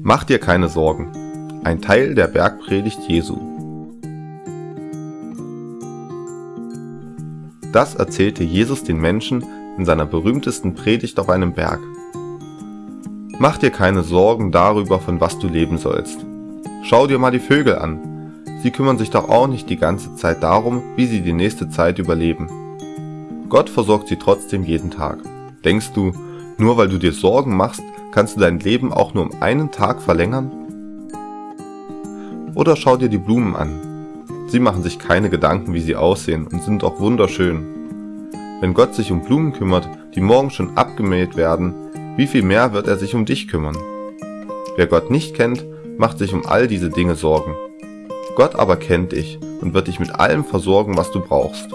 Mach dir keine Sorgen. Ein Teil der Bergpredigt Jesu. Das erzählte Jesus den Menschen in seiner berühmtesten Predigt auf einem Berg. Mach dir keine Sorgen darüber, von was du leben sollst. Schau dir mal die Vögel an. Sie kümmern sich doch auch nicht die ganze Zeit darum, wie sie die nächste Zeit überleben. Gott versorgt sie trotzdem jeden Tag. Denkst du, nur weil du dir Sorgen machst, kannst du dein Leben auch nur um einen Tag verlängern? Oder schau dir die Blumen an. Sie machen sich keine Gedanken, wie sie aussehen und sind auch wunderschön. Wenn Gott sich um Blumen kümmert, die morgen schon abgemäht werden, wie viel mehr wird er sich um dich kümmern? Wer Gott nicht kennt, macht sich um all diese Dinge Sorgen. Gott aber kennt dich und wird dich mit allem versorgen, was du brauchst.